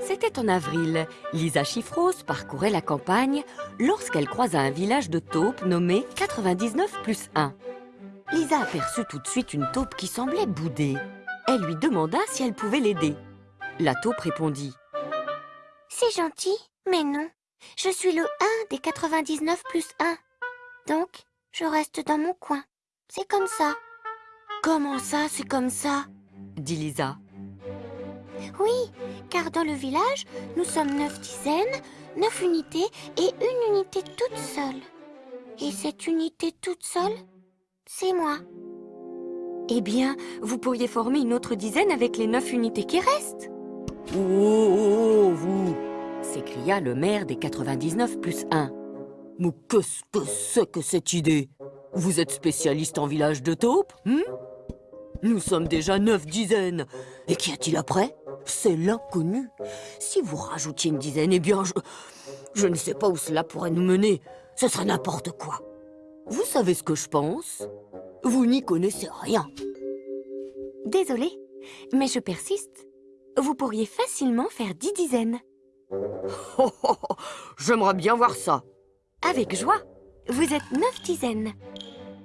C'était en avril. Lisa Chiffros parcourait la campagne lorsqu'elle croisa un village de taupes nommé 99 plus 1. Lisa aperçut tout de suite une taupe qui semblait bouder. Elle lui demanda si elle pouvait l'aider. La taupe répondit. C'est gentil, mais non. Je suis le 1 des 99 plus 1. Donc, je reste dans mon coin. C'est comme ça. Comment ça, c'est comme ça? dit Lisa. Oui, car dans le village, nous sommes neuf dizaines, neuf unités et une unité toute seule. Et cette unité toute seule, c'est moi. Eh bien, vous pourriez former une autre dizaine avec les neuf unités qui restent. Oh, oh, oh, oh vous s'écria le maire des 99 plus 1. Mais qu'est-ce que c'est que cette idée? Vous êtes spécialiste en village de taupes hmm? Nous sommes déjà neuf dizaines. Et qu'y a-t-il après? C'est l'inconnu. Si vous rajoutiez une dizaine, eh bien, je... Je ne sais pas où cela pourrait nous mener. Ce serait n'importe quoi. Vous savez ce que je pense? Vous n'y connaissez rien. Désolée, mais je persiste. Vous pourriez facilement faire dix dizaines. Oh, oh, oh, J'aimerais bien voir ça. Avec joie. Vous êtes neuf dizaines.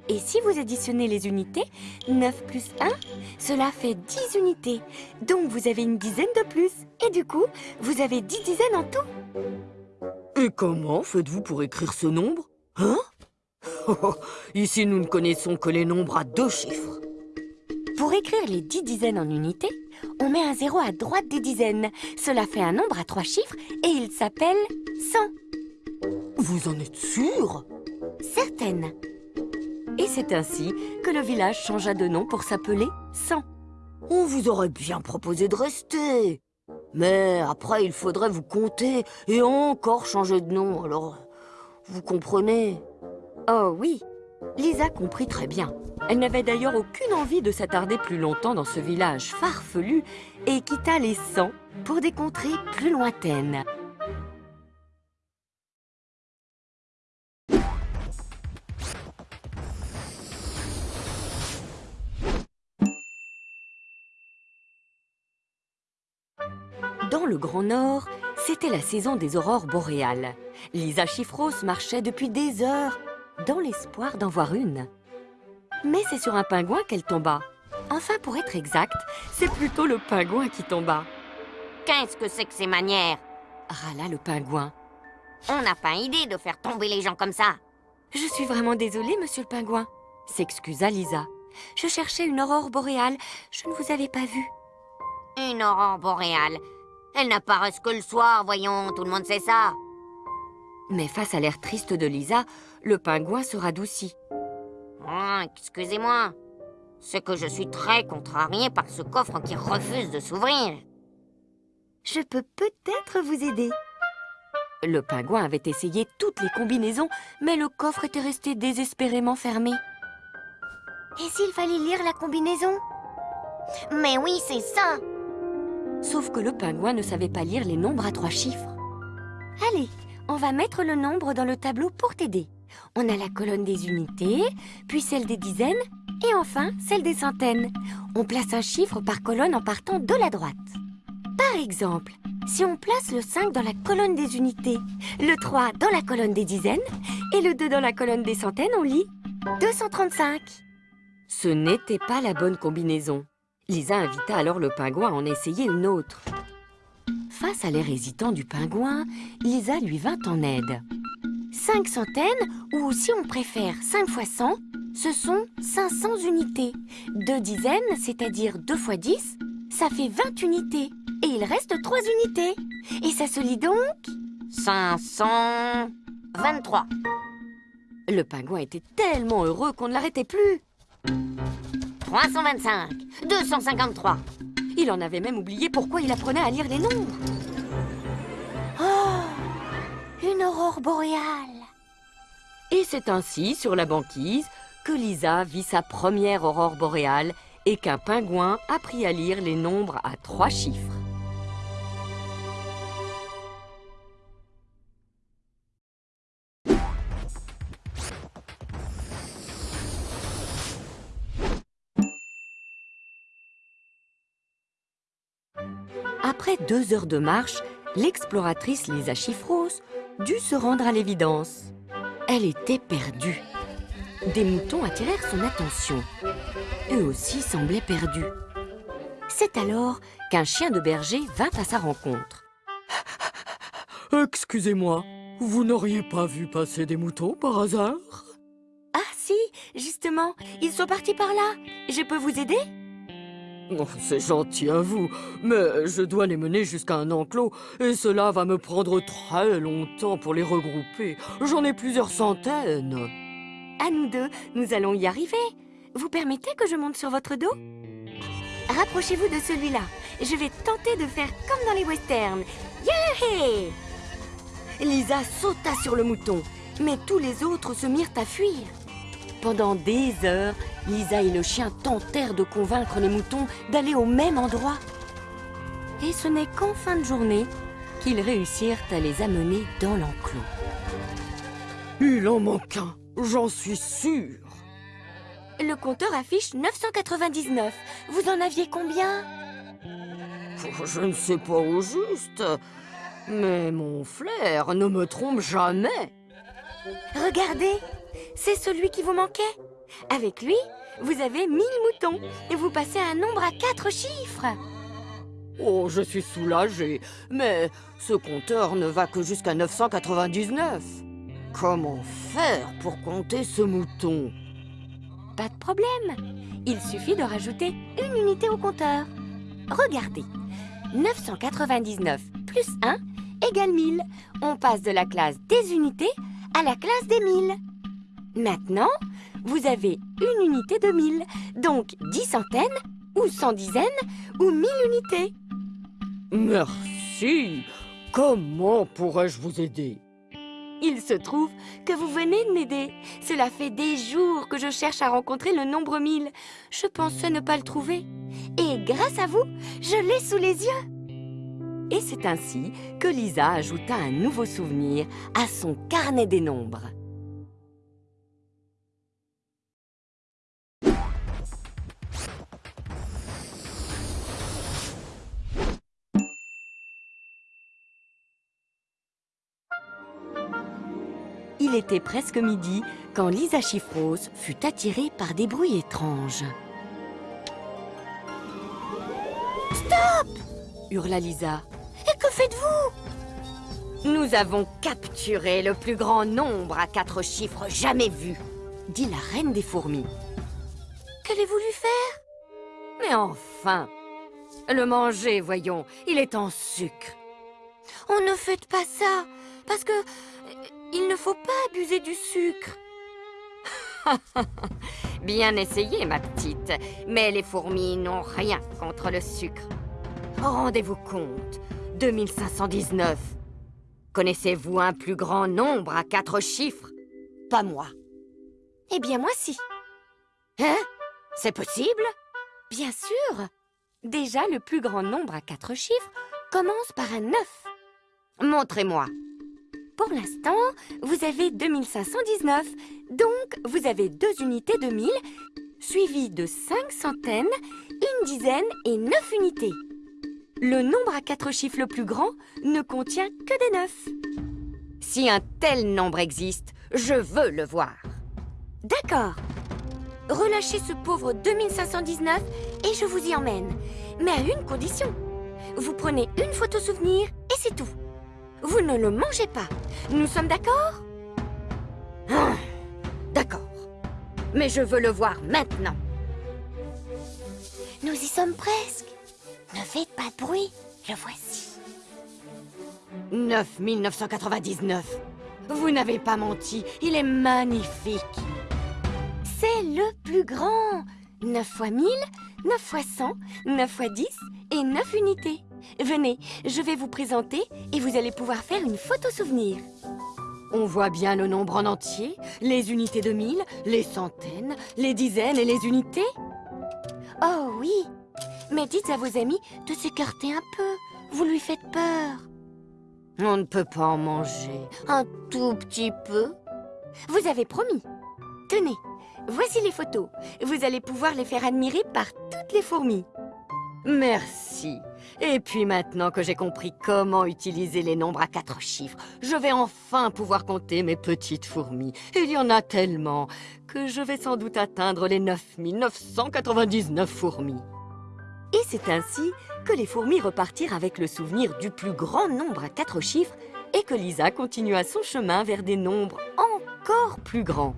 Et si vous additionnez les unités, 9 plus 1, cela fait 10 unités. Donc vous avez une dizaine de plus. Et du coup, vous avez 10 dizaines en tout. Et comment faites-vous pour écrire ce nombre Hein? Ici, nous ne connaissons que les nombres à deux chiffres. Pour écrire les 10 dizaines en unités, on met un zéro à droite des dizaines. Cela fait un nombre à trois chiffres et il s'appelle 100. Vous en êtes sûre Certaine. Et c'est ainsi que le village changea de nom pour s'appeler 100. On vous aurait bien proposé de rester. Mais après, il faudrait vous compter et encore changer de nom, alors... Vous comprenez? Oh oui, Lisa comprit très bien. Elle n'avait d'ailleurs aucune envie de s'attarder plus longtemps dans ce village farfelu et quitta les 100 pour des contrées plus lointaines. Le Grand Nord, c'était la saison des aurores boréales. Lisa Chiffros marchait depuis des heures, dans l'espoir d'en voir une. Mais c'est sur un pingouin qu'elle tomba. Enfin, pour être exact, c'est plutôt le pingouin qui tomba. Qu'est-ce que c'est que ces manières? Râla le pingouin. On n'a pas idée de faire tomber les gens comme ça. Je suis vraiment désolée, monsieur le pingouin, s'excusa Lisa. Je cherchais une aurore boréale. Je ne vous avais pas vu. Une aurore boréale Elles n'apparaissent que le soir, voyons, tout le monde sait ça. Mais face à l'air triste de Lisa, le pingouin se radoucit. Oh, excusez-moi. C'est que je suis très contrarié par ce coffre qui refuse de s'ouvrir. Je peux peut-être vous aider. Le pingouin avait essayé toutes les combinaisons, mais le coffre était resté désespérément fermé. Et s'il fallait lire la combinaison? Mais oui, c'est ça Sauf que le pingouin ne savait pas lire les nombres à trois chiffres. Allez, on va mettre le nombre dans le tableau pour t'aider. On a la colonne des unités, puis celle des dizaines, et enfin celle des centaines. On place un chiffre par colonne en partant de la droite. Par exemple, si on place le 5 dans la colonne des unités, le 3 dans la colonne des dizaines, et le 2 dans la colonne des centaines, on lit 235. Ce n'était pas la bonne combinaison. Lisa invita alors le pingouin à en essayer une autre. Face à l'air hésitant du pingouin, Lisa lui vint en aide. 5 centaines, ou si on préfère 5 fois 100, ce sont 500 unités. Deux dizaines, c'est-à-dire 2 fois 10, ça fait 20 unités. Et il reste 3 unités. Et ça se lit donc 523. Le pingouin était tellement heureux qu'on ne l'arrêtait plus. 325. 253. Il en avait même oublié pourquoi il apprenait à lire les nombres. Oh Une aurore boréale Et c'est ainsi, sur la banquise, que Lisa vit sa première aurore boréale et qu'un pingouin apprit à lire les nombres à trois chiffres. Après deux heures de marche, l'exploratrice Lisa Chiffros dut se rendre à l'évidence. Elle était perdue. Des moutons attirèrent son attention. Eux aussi semblaient perdus. C'est alors qu'un chien de berger vint à sa rencontre. Excusez-moi, vous n'auriez pas vu passer des moutons par hasard? Ah si, justement, ils sont partis par là. Je peux vous aider? Oh, C'est gentil à vous, mais je dois les mener jusqu'à un enclos et cela va me prendre très longtemps pour les regrouper. J'en ai plusieurs centaines. À nous deux, nous allons y arriver. Vous permettez que je monte sur votre dos? Rapprochez-vous de celui-là. Je vais tenter de faire comme dans les westerns. Yeah Lisa sauta sur le mouton, mais tous les autres se mirent à fuir. Pendant des heures, Lisa et le chien tentèrent de convaincre les moutons d'aller au même endroit. Et ce n'est qu'en fin de journée qu'ils réussirent à les amener dans l'enclos. Il en manque un, j'en suis sûr. Le compteur affiche 999. Vous en aviez combien? Oh, Je ne sais pas au juste, mais mon flair ne me trompe jamais. Regardez, c'est celui qui vous manquait. Avec lui, vous avez 1000 moutons et vous passez à un nombre à 4 chiffres. Oh, je suis soulagé, mais ce compteur ne va que jusqu'à 999. Comment faire pour compter ce mouton? Pas de problème. Il suffit de rajouter une unité au compteur. Regardez. 999 plus 1 égale 1000. On passe de la classe des unités à la classe des 1000. Maintenant, vous avez une unité de 1000, donc 10 centaines, ou 100 dizaines, ou 1000 unités. Merci. Comment pourrais-je vous aider? Il se trouve que vous venez de m'aider. Cela fait des jours que je cherche à rencontrer le nombre 1000. Je pensais ne pas le trouver. Et grâce à vous, je l'ai sous les yeux. Et c'est ainsi que Lisa ajouta un nouveau souvenir à son carnet des nombres. Était presque midi quand Lisa Chiffros fut attirée par des bruits étranges. Stop hurla Lisa. Et que faites-vous? Nous avons capturé le plus grand nombre à quatre chiffres jamais vu, dit la reine des fourmis. Qu'allez-vous lui faire? Mais enfin Le manger, voyons, il est en sucre. Oh, ne faites pas ça, parce que il ne faut pas abuser du sucre. Bien essayé, ma petite. Mais les fourmis n'ont rien contre le sucre. Rendez-vous compte, 2519. Connaissez-vous un plus grand nombre à quatre chiffres? Pas moi. Eh bien, moi si. Hein? C'est possible? Bien sûr. Déjà, le plus grand nombre à quatre chiffres commence par un 9. Montrez-moi. Pour l'instant, vous avez 2519, donc vous avez deux unités de 1000, suivies de 5 centaines, une dizaine et 9 unités. Le nombre à quatre chiffres le plus grand ne contient que des 9. Si un tel nombre existe, je veux le voir. D'accord. Relâchez ce pauvre 2519 et je vous y emmène. Mais à une condition. Vous prenez une photo souvenir et c'est tout. Vous ne le mangez pas. Nous sommes d'accord? Ah, D'accord. Mais je veux le voir maintenant. Nous y sommes presque. Ne faites pas de bruit, le voici. 9999. Vous n'avez pas menti, il est magnifique. C'est le plus grand 9 fois 1000, 9 fois 100, 9 fois 10 et 9 unités. Venez, je vais vous présenter et vous allez pouvoir faire une photo souvenir. On voit bien le nombre en entier, les unités de mille, les centaines, les dizaines et les unités. Oh oui Mais dites à vos amis de s'écarter un peu. Vous lui faites peur. On ne peut pas en manger. Un tout petit peu. Vous avez promis. Tenez, voici les photos. Vous allez pouvoir les faire admirer par toutes les fourmis. Merci. Et puis maintenant que j'ai compris comment utiliser les nombres à quatre chiffres, je vais enfin pouvoir compter mes petites fourmis. Il y en a tellement que je vais sans doute atteindre les 9999 fourmis. Et c'est ainsi que les fourmis repartirent avec le souvenir du plus grand nombre à quatre chiffres et que Lisa continua son chemin vers des nombres encore plus grands.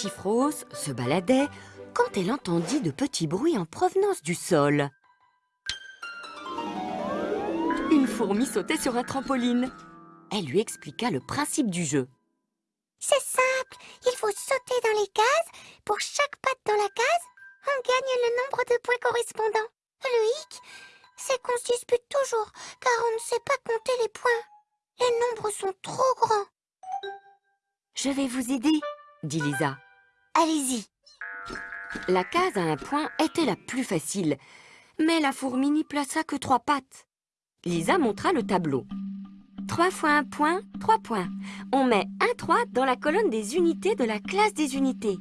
Chiffros se baladait quand elle entendit de petits bruits en provenance du sol. Une fourmi sautait sur un trampoline. Elle lui expliqua le principe du jeu. C'est simple, il faut sauter dans les cases. Pour chaque patte dans la case, on gagne le nombre de points correspondants. Le hic, c'est qu'on se dispute toujours, car on ne sait pas compter les points. Les nombres sont trop grands. Je vais vous aider, dit Lisa. Allez-y. La case à un point était la plus facile, mais la fourmi n'y plaça que trois pattes. Lisa montra le tableau. Trois fois un point, trois points. On met un 3 dans la colonne des unités de la classe des unités.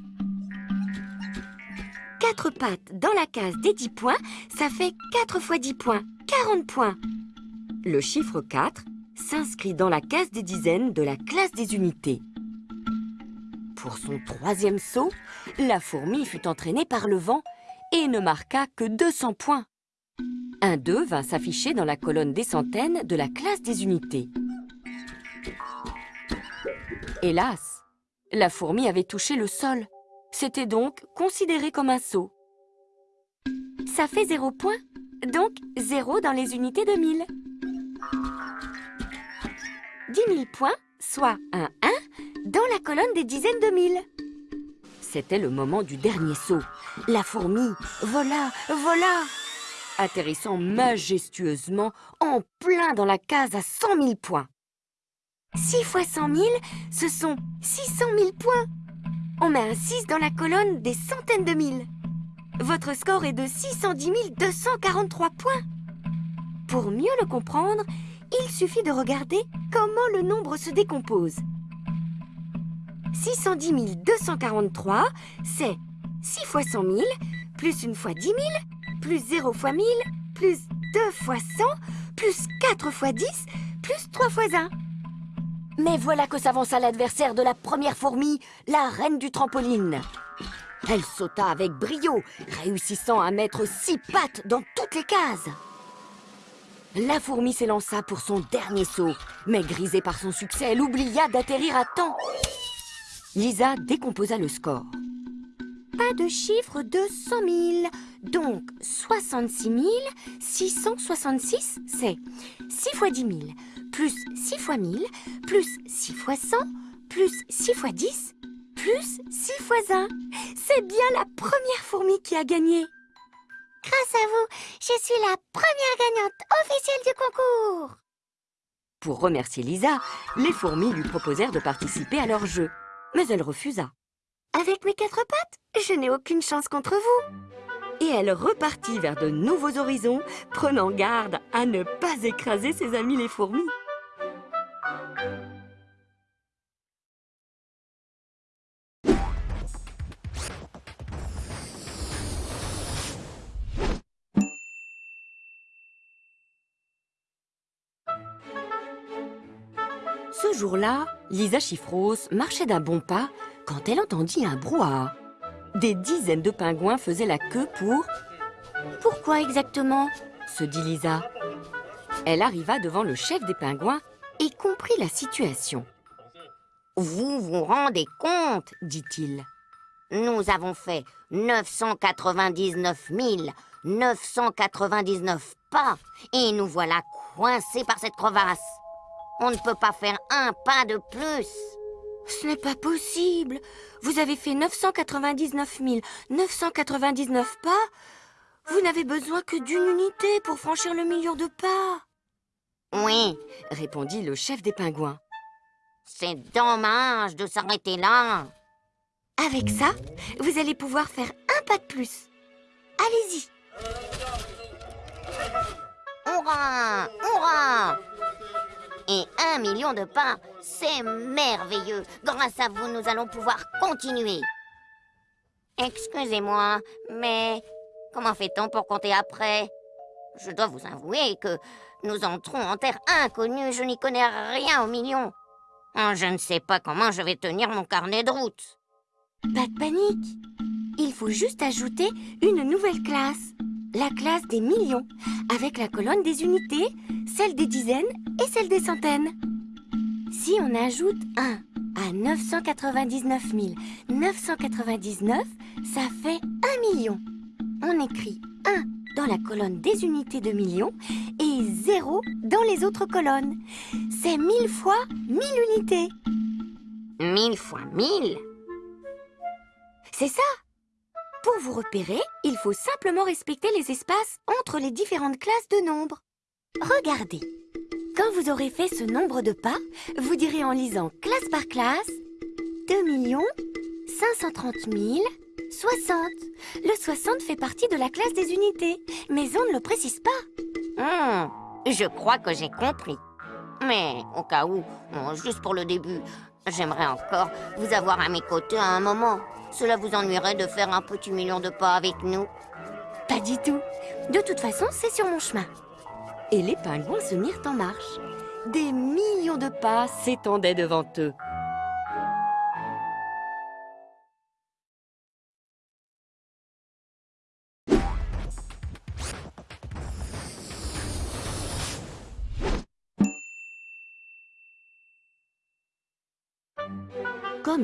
Quatre pattes dans la case des 10 points, ça fait 4 fois 10 points, 40 points. Le chiffre 4 s'inscrit dans la case des dizaines de la classe des unités. Pour son troisième saut, la fourmi fut entraînée par le vent et ne marqua que 200 points. Un 2 vint s'afficher dans la colonne des centaines de la classe des unités. Hélas, la fourmi avait touché le sol. C'était donc considéré comme un saut. Ça fait 0 points, donc 0 dans les unités de 1000. 10 000 points, soit un 1 dans la colonne des dizaines de mille. C'était le moment du dernier saut. La fourmi vola, vola, atterrissant majestueusement en plein dans la case à 100 000 points. 6 fois 100 000, ce sont 600 000 points. On met un 6 dans la colonne des centaines de mille. Votre score est de 610 243 points. Pour mieux le comprendre, il suffit de regarder comment le nombre se décompose. 610 243, c'est 6 fois 100 000, plus 1 fois 10 000, plus 0 fois 1000, plus 2 fois 100, plus 4 fois 10, plus 3 fois 1. Mais voilà que s'avança l'adversaire de la première fourmi, la reine du trampoline. Elle sauta avec brio, réussissant à mettre six pattes dans toutes les cases. La fourmi s'élança pour son dernier saut, mais grisée par son succès, elle oublia d'atterrir à temps. Lisa décomposa le score. Pas de chiffre de 100 000, donc 66 666, c'est 6 fois 10 000, plus 6 fois 1000, plus 6 fois 100, plus 6 fois 10, plus 6 fois 1. C'est bien la première fourmi qui a gagné. Grâce à vous, je suis la première gagnante officielle du concours. Pour remercier Lisa, les fourmis lui proposèrent de participer à leur jeu mais elle refusa. Avec mes quatre pattes, je n'ai aucune chance contre vous. Et elle repartit vers de nouveaux horizons, prenant garde à ne pas écraser ses amis les fourmis. Ce jour-là, Lisa Chiffros marchait d'un bon pas quand elle entendit un brouhaha. Des dizaines de pingouins faisaient la queue pour... Pourquoi exactement? se dit Lisa. Elle arriva devant le chef des pingouins et comprit la situation. Vous vous rendez compte dit-il. Nous avons fait 999 999 pas et nous voilà coincés par cette crevasse. On ne peut pas faire un pas de plus. Ce n'est pas possible. Vous avez fait 999 999 pas. Vous n'avez besoin que d'une unité pour franchir le million de pas. Oui, répondit le chef des pingouins. C'est dommage de s'arrêter là. Avec ça, vous allez pouvoir faire un pas de plus. Allez-y. Hurrah Hurrah Et un million de pas, c'est merveilleux. Grâce à vous, nous allons pouvoir continuer. Excusez-moi, mais comment fait-on pour compter après? Je dois vous avouer que nous entrons en terre inconnue. Je n'y connais rien au million. Oh, je ne sais pas comment je vais tenir mon carnet de route. Pas de panique. Il faut juste ajouter une nouvelle classe. La classe des millions, avec la colonne des unités, celle des dizaines et celle des centaines. Si on ajoute 1 à 999 999, ça fait 1 million. On écrit 1 dans la colonne des unités de millions et 0 dans les autres colonnes. C'est 1000 fois 1000 unités. Mille fois mille C'est ça Pour vous repérer, il faut simplement respecter les espaces entre les différentes classes de nombres. Regardez. Quand vous aurez fait ce nombre de pas, vous direz en lisant classe par classe 2 millions 530 000 60. Le 60 fait partie de la classe des unités, mais on ne le précise pas. Hmm, je crois que j'ai compris. Mais au cas où, bon, juste pour le début, j'aimerais encore vous avoir à mes côtés à un moment. Cela vous ennuierait de faire un petit million de pas avec nous Pas du tout. De toute façon, c'est sur mon chemin. Et les pingouins se mirent en marche. Des millions de pas s'étendaient devant eux.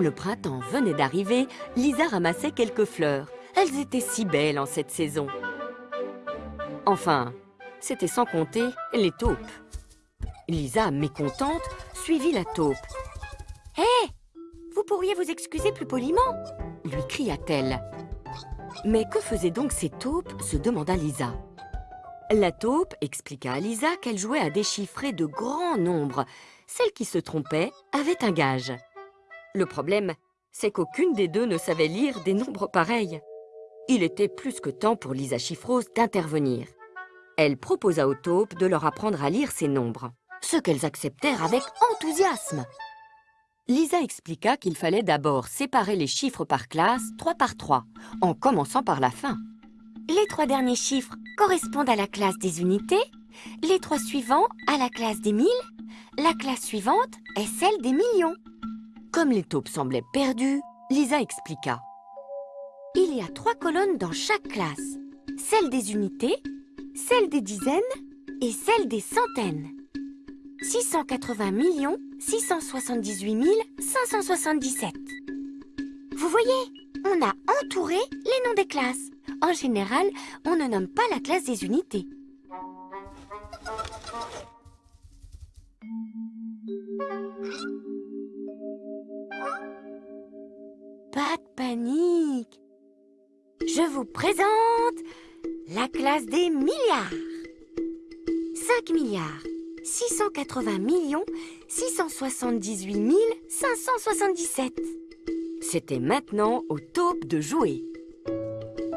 Le printemps venait d'arriver, Lisa ramassait quelques fleurs. Elles étaient si belles en cette saison. Enfin, c'était sans compter les taupes. Lisa, mécontente, suivit la taupe. Hé Vous pourriez vous excuser plus poliment lui cria-t-elle. Mais que faisaient donc ces taupes? se demanda Lisa. La taupe expliqua à Lisa qu'elle jouait à déchiffrer de grands nombres. Celle qui se trompait avait un gage. Le problème, c'est qu'aucune des deux ne savait lire des nombres pareils. Il était plus que temps pour Lisa Chiffrose d'intervenir. Elle proposa aux taupes de leur apprendre à lire ces nombres, ce qu'elles acceptèrent avec enthousiasme. Lisa expliqua qu'il fallait d'abord séparer les chiffres par classe, trois par trois, en commençant par la fin. Les trois derniers chiffres correspondent à la classe des unités, les trois suivants à la classe des mille, la classe suivante est celle des millions. Comme les taupes semblaient perdues, Lisa expliqua. Il y a trois colonnes dans chaque classe. Celle des unités, celle des dizaines et celle des centaines. 680 millions 678 577. Vous voyez, on a entouré les noms des classes. En général, on ne nomme pas la classe des unités. Panique. Je vous présente la classe des milliards. 5 milliards 680 millions 678 577. C'était maintenant aux taupes de jouer.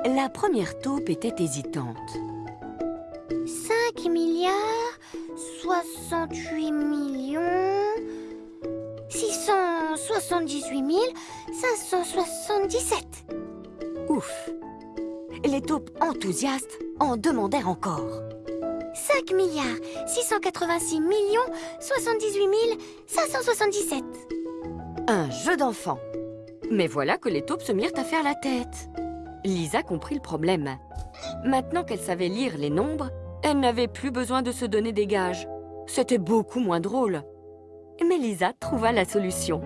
La première taupe était hésitante. 5 milliards 68 millions 678 577. Ouf Les taupes enthousiastes en demandèrent encore. 5 milliards 686 millions 78 577. Un jeu d'enfant. Mais voilà que les taupes se mirent à faire la tête. Lisa comprit le problème. Maintenant qu'elle savait lire les nombres, elle n'avait plus besoin de se donner des gages. C'était beaucoup moins drôle. Mais Lisa trouva la solution.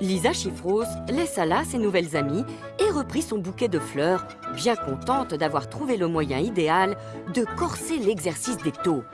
Lisa Chiffrose laissa là ses nouvelles amies et reprit son bouquet de fleurs, bien contente d'avoir trouvé le moyen idéal de corser l'exercice des taupes.